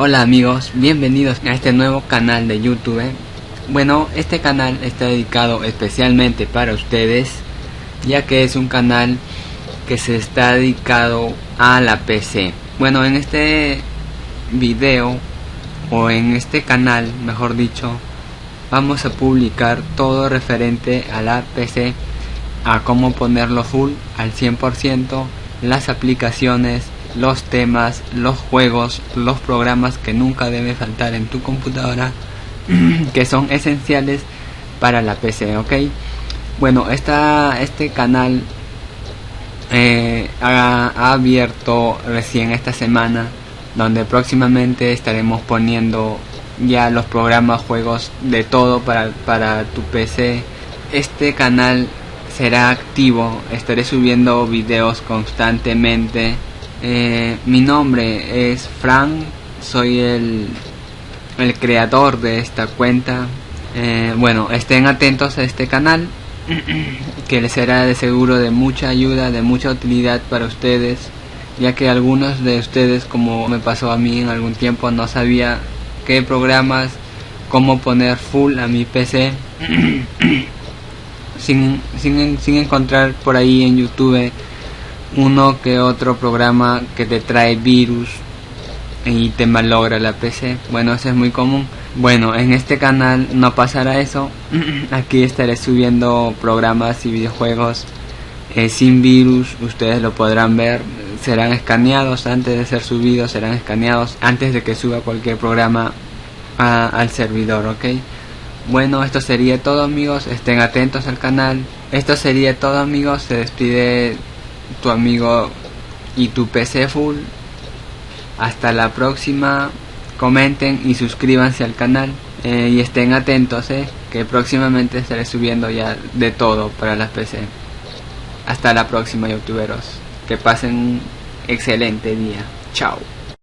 Hola amigos, bienvenidos a este nuevo canal de YouTube. Bueno, este canal está dedicado especialmente para ustedes, ya que es un canal que se está dedicado a la PC. Bueno, en este video o en este canal, mejor dicho, vamos a publicar todo referente a la PC, a cómo ponerlo full al 100%, las aplicaciones, los temas, los juegos, los programas que nunca debe faltar en tu computadora, que son esenciales para la PC, ¿ok? Bueno, esta, este canal eh, ha, ha, abierto recién esta semana, donde próximamente estaremos poniendo ya los programas, juegos de todo para, para tu PC. Este canal será activo, estaré subiendo videos constantemente eh, mi nombre es Frank, soy el, el creador de esta cuenta. Eh, bueno, estén atentos a este canal, que les será de seguro de mucha ayuda, de mucha utilidad para ustedes, ya que algunos de ustedes, como me pasó a mí en algún tiempo, no sabía qué programas, cómo poner full a mi PC, sin, sin, sin encontrar por ahí en YouTube uno que otro programa que te trae virus y te malogra la PC. Bueno, eso es muy común. Bueno, en este canal no pasará eso. Aquí estaré subiendo programas y videojuegos eh, sin virus. Ustedes lo podrán ver. Serán escaneados antes de ser subidos. Serán escaneados antes de que suba cualquier programa al servidor, ¿ok? Bueno, esto sería todo amigos. Estén atentos al canal. Esto sería todo amigos. Se despide tu amigo y tu PC full. Hasta la próxima. Comenten y suscríbanse al canal. Eh, y estén atentos, eh, que próximamente estaré subiendo ya de todo para las PC. Hasta la próxima, youtuberos. Que pasen un excelente día. Chao.